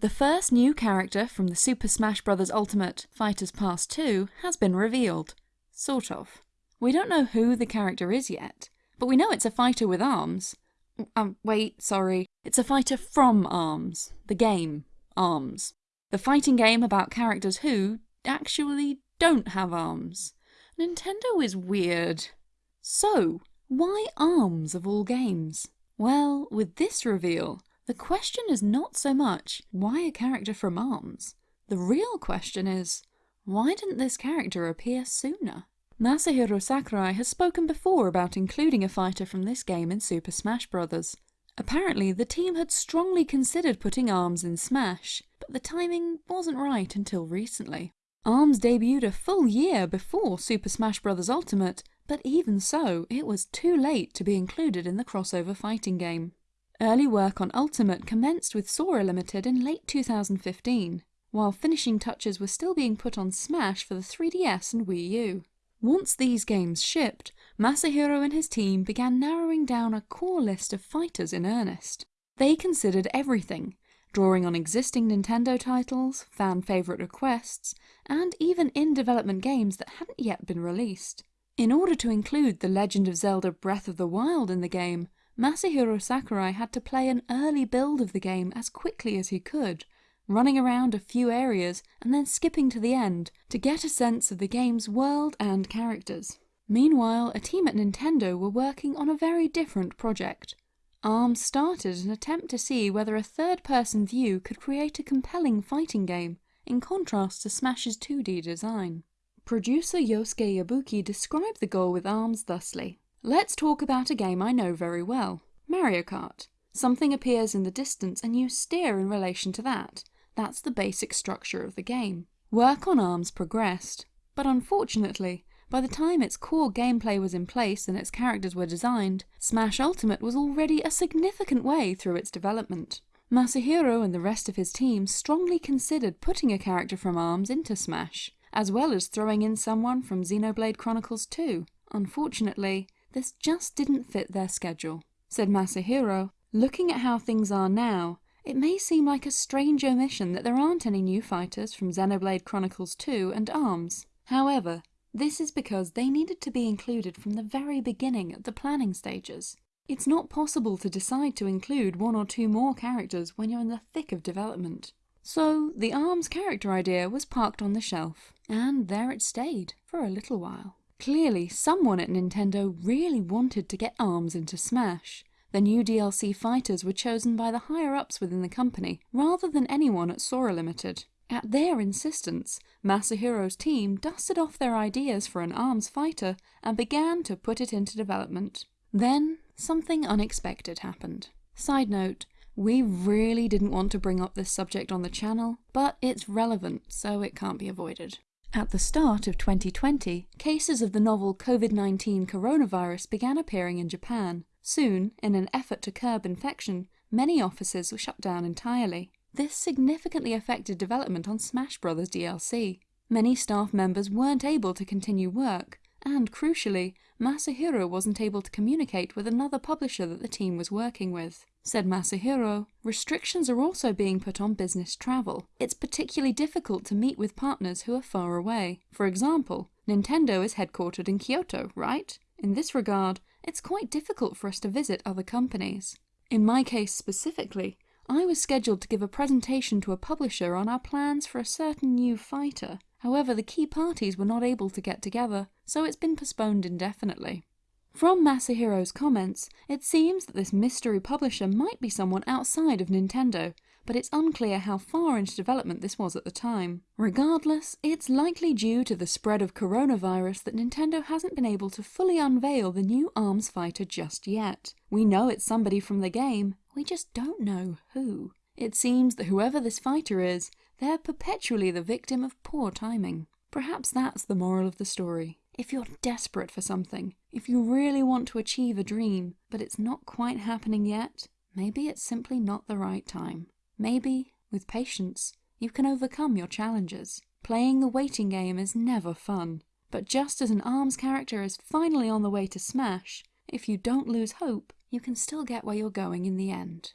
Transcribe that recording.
The first new character from the Super Smash Bros. Ultimate Fighters Pass 2 has been revealed. Sort of. We don't know who the character is yet, but we know it's a fighter with arms. Um, wait, sorry. It's a fighter from ARMS. The game, ARMS. The fighting game about characters who actually don't have arms. Nintendo is weird. So, why ARMS of all games? Well, with this reveal, the question is not so much, why a character from ARMS? The real question is, why didn't this character appear sooner? Masahiro Sakurai has spoken before about including a fighter from this game in Super Smash Bros. Apparently, the team had strongly considered putting ARMS in Smash, but the timing wasn't right until recently. ARMS debuted a full year before Super Smash Bros. Ultimate, but even so, it was too late to be included in the crossover fighting game. Early work on Ultimate commenced with Sora Limited in late 2015, while finishing touches were still being put on Smash for the 3DS and Wii U. Once these games shipped, Masahiro and his team began narrowing down a core list of fighters in earnest. They considered everything, drawing on existing Nintendo titles, fan favourite requests, and even in-development games that hadn't yet been released. In order to include The Legend of Zelda Breath of the Wild in the game, Masahiro Sakurai had to play an early build of the game as quickly as he could, running around a few areas and then skipping to the end to get a sense of the game's world and characters. Meanwhile, a team at Nintendo were working on a very different project. ARMS started an attempt to see whether a third-person view could create a compelling fighting game, in contrast to Smash's 2D design. Producer Yosuke Yabuki described the goal with ARMS thusly. Let's talk about a game I know very well, Mario Kart. Something appears in the distance and you steer in relation to that. That's the basic structure of the game. Work on ARMS progressed, but unfortunately, by the time its core gameplay was in place and its characters were designed, Smash Ultimate was already a significant way through its development. Masahiro and the rest of his team strongly considered putting a character from ARMS into Smash, as well as throwing in someone from Xenoblade Chronicles 2. Unfortunately, this just didn't fit their schedule. Said Masahiro, looking at how things are now, it may seem like a strange omission that there aren't any new fighters from Xenoblade Chronicles 2 and ARMS. However, this is because they needed to be included from the very beginning at the planning stages. It's not possible to decide to include one or two more characters when you're in the thick of development. So the ARMS character idea was parked on the shelf, and there it stayed for a little while. Clearly, someone at Nintendo really wanted to get ARMS into Smash, the new DLC fighters were chosen by the higher-ups within the company, rather than anyone at Sora Limited. At their insistence, Masahiro's team dusted off their ideas for an ARMS fighter and began to put it into development. Then, something unexpected happened. Side note, we really didn't want to bring up this subject on the channel, but it's relevant, so it can't be avoided. At the start of 2020, cases of the novel COVID-19 coronavirus began appearing in Japan, Soon, in an effort to curb infection, many offices were shut down entirely. This significantly affected development on Smash Bros. DLC. Many staff members weren't able to continue work, and crucially, Masahiro wasn't able to communicate with another publisher that the team was working with. Said Masahiro, restrictions are also being put on business travel. It's particularly difficult to meet with partners who are far away. For example, Nintendo is headquartered in Kyoto, right? In this regard, it's quite difficult for us to visit other companies. In my case specifically, I was scheduled to give a presentation to a publisher on our plans for a certain new fighter. However, the key parties were not able to get together, so it's been postponed indefinitely. From Masahiro's comments, it seems that this mystery publisher might be someone outside of Nintendo, but it's unclear how far into development this was at the time. Regardless, it's likely due to the spread of coronavirus that Nintendo hasn't been able to fully unveil the new ARMS fighter just yet. We know it's somebody from the game, we just don't know who. It seems that whoever this fighter is, they're perpetually the victim of poor timing. Perhaps that's the moral of the story. If you're desperate for something, if you really want to achieve a dream, but it's not quite happening yet, maybe it's simply not the right time. Maybe, with patience, you can overcome your challenges. Playing the waiting game is never fun, but just as an ARMS character is finally on the way to Smash, if you don't lose hope, you can still get where you're going in the end.